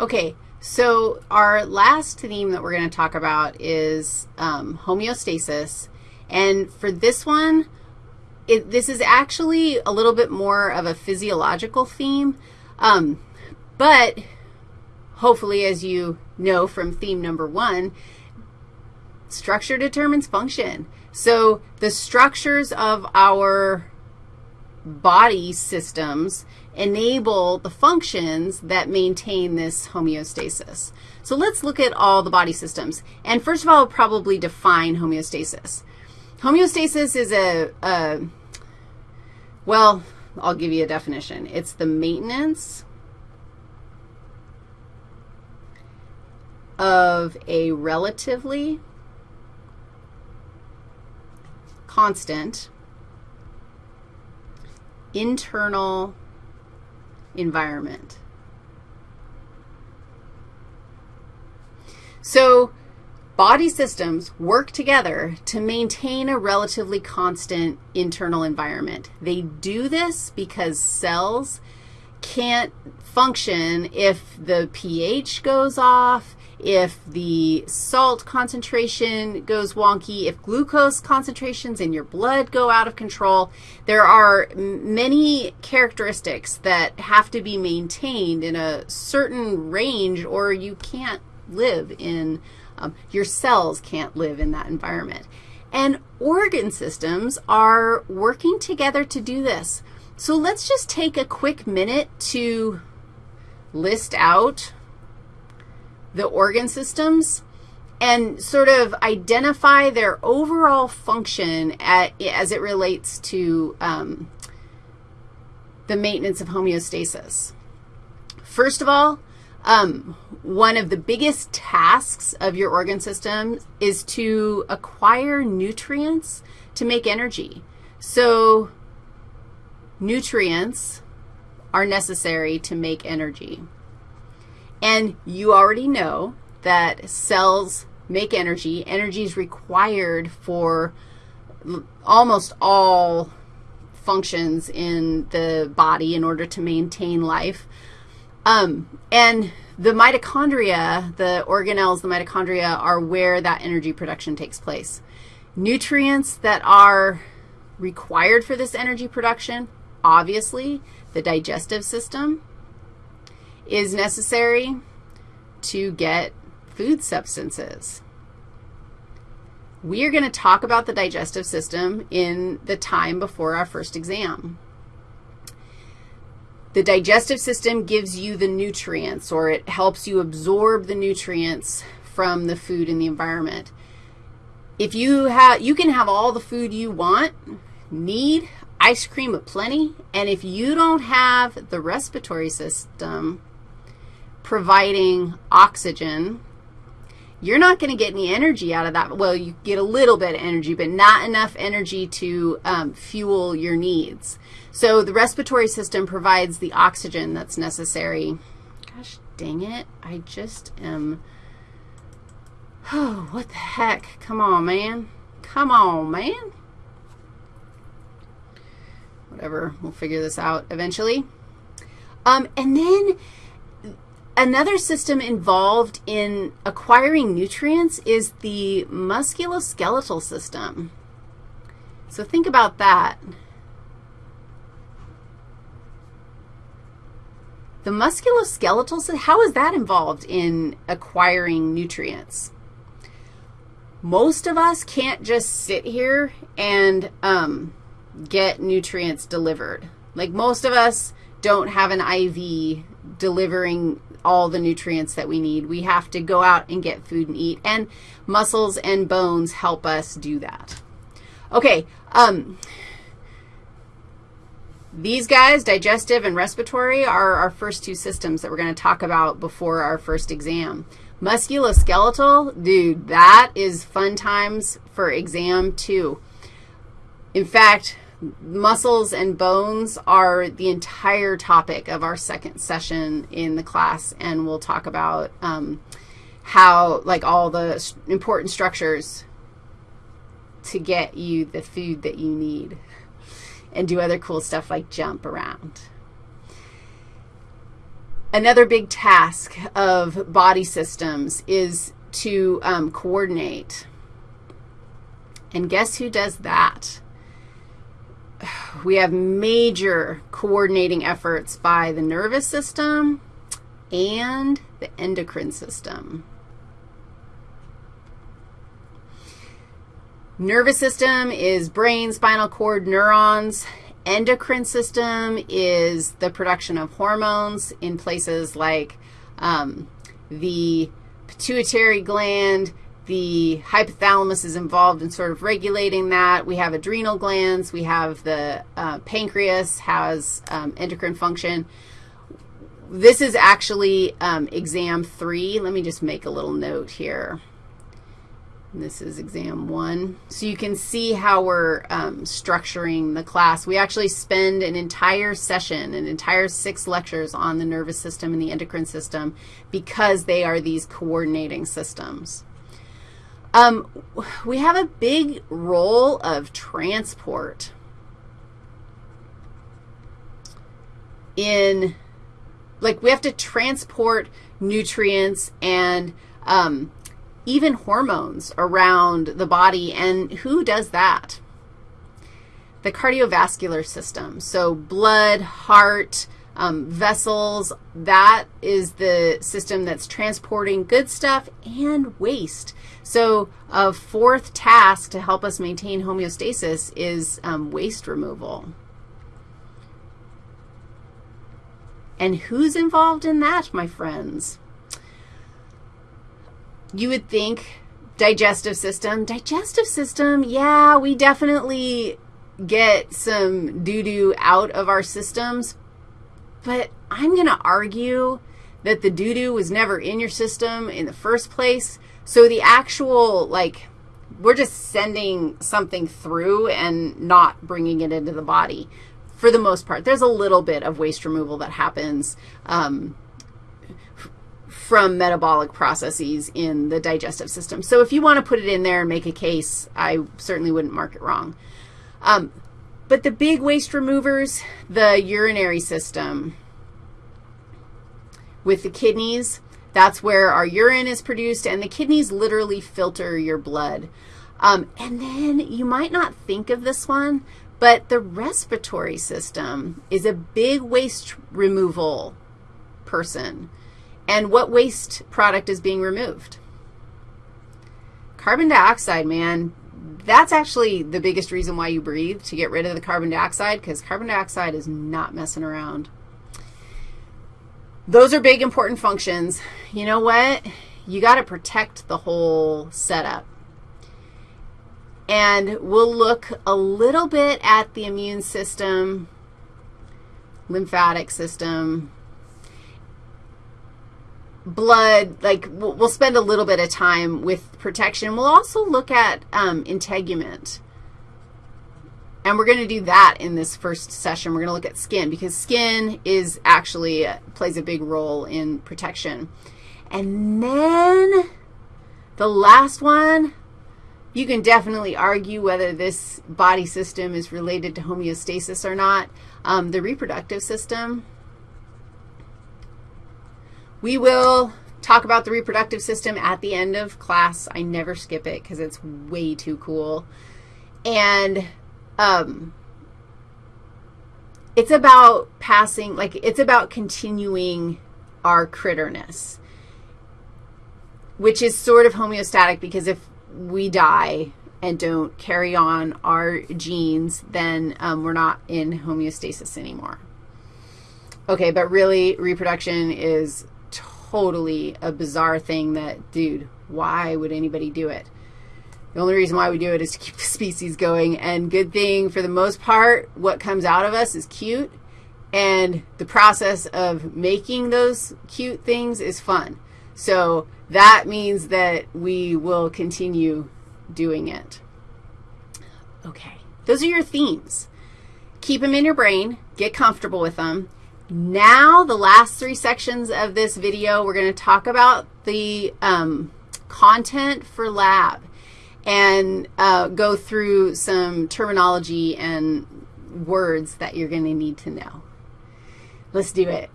Okay, so our last theme that we're going to talk about is um, homeostasis. And for this one, it, this is actually a little bit more of a physiological theme, um, but hopefully, as you know from theme number one, structure determines function. So the structures of our body systems enable the functions that maintain this homeostasis. So let's look at all the body systems. And first of all, I'll probably define homeostasis. Homeostasis is a, a, well, I'll give you a definition. It's the maintenance of a relatively constant internal environment. So body systems work together to maintain a relatively constant internal environment. They do this because cells can't function if the pH goes off, if the salt concentration goes wonky, if glucose concentrations in your blood go out of control. There are many characteristics that have to be maintained in a certain range or you can't live in, um, your cells can't live in that environment. And organ systems are working together to do this. So let's just take a quick minute to list out the organ systems and sort of identify their overall function at, as it relates to um, the maintenance of homeostasis. First of all, um, one of the biggest tasks of your organ system is to acquire nutrients to make energy. So nutrients are necessary to make energy. And you already know that cells make energy. Energy is required for almost all functions in the body in order to maintain life. Um, and the mitochondria, the organelles, the mitochondria, are where that energy production takes place. Nutrients that are required for this energy production, obviously, the digestive system, is necessary to get food substances. We are going to talk about the digestive system in the time before our first exam. The digestive system gives you the nutrients, or it helps you absorb the nutrients from the food in the environment. If you have, you can have all the food you want, need, ice cream aplenty, and if you don't have the respiratory system providing oxygen, you're not going to get any energy out of that. Well, you get a little bit of energy, but not enough energy to um, fuel your needs. So the respiratory system provides the oxygen that's necessary. Gosh dang it, I just am, oh, what the heck? Come on, man. Come on, man. Whatever, we'll figure this out eventually. Um, and then Another system involved in acquiring nutrients is the musculoskeletal system. So think about that. The musculoskeletal system, how is that involved in acquiring nutrients? Most of us can't just sit here and um, get nutrients delivered. Like most of us don't have an IV delivering all the nutrients that we need. We have to go out and get food and eat, and muscles and bones help us do that. Okay, um, these guys, digestive and respiratory, are our first two systems that we're going to talk about before our first exam. Musculoskeletal, dude, that is fun times for exam two. In fact, muscles and bones are the entire topic of our second session in the class, and we'll talk about um, how, like, all the important structures to get you the food that you need and do other cool stuff like jump around. Another big task of body systems is to um, coordinate. And guess who does that? We have major coordinating efforts by the nervous system and the endocrine system. Nervous system is brain, spinal cord, neurons. Endocrine system is the production of hormones in places like um, the pituitary gland, the hypothalamus is involved in sort of regulating that. We have adrenal glands. We have the uh, pancreas has um, endocrine function. This is actually um, exam three. Let me just make a little note here. This is exam one. So you can see how we're um, structuring the class. We actually spend an entire session, an entire six lectures on the nervous system and the endocrine system because they are these coordinating systems. Um, we have a big role of transport in, like we have to transport nutrients and um, even hormones around the body, and who does that? The cardiovascular system, so blood, heart, um, vessels, that is the system that's transporting good stuff and waste. So a fourth task to help us maintain homeostasis is um, waste removal. And who's involved in that, my friends? you would think digestive system. Digestive system, yeah, we definitely get some doo-doo out of our systems, but I'm going to argue that the doo-doo was never in your system in the first place. So the actual, like, we're just sending something through and not bringing it into the body for the most part. There's a little bit of waste removal that happens um, from metabolic processes in the digestive system. So if you want to put it in there and make a case, I certainly wouldn't mark it wrong. Um, but the big waste removers, the urinary system with the kidneys, that's where our urine is produced, and the kidneys literally filter your blood. Um, and then you might not think of this one, but the respiratory system is a big waste removal person. And what waste product is being removed? Carbon dioxide, man, that's actually the biggest reason why you breathe, to get rid of the carbon dioxide, because carbon dioxide is not messing around. Those are big, important functions. You know what? You got to protect the whole setup. And we'll look a little bit at the immune system, lymphatic system, blood, like we'll, we'll, spend a little bit of time with protection. We'll also look at um, integument. And we're going to do that in this first session. We're going to look at skin because skin is actually uh, plays a big role in protection. And then the last one, you can definitely argue whether this body system is related to homeostasis or not. Um, the reproductive system, we will talk about the reproductive system at the end of class. I never skip it because it's way too cool. And um, it's about passing, like it's about continuing our critterness, which is sort of homeostatic because if we die and don't carry on our genes, then um, we're not in homeostasis anymore. Okay, but really reproduction is totally a bizarre thing that, dude, why would anybody do it? The only reason why we do it is to keep the species going, and good thing, for the most part, what comes out of us is cute, and the process of making those cute things is fun. So that means that we will continue doing it. Okay, those are your themes. Keep them in your brain. Get comfortable with them. Now, the last three sections of this video, we're going to talk about the um, content for lab and uh, go through some terminology and words that you're going to need to know. Let's do it.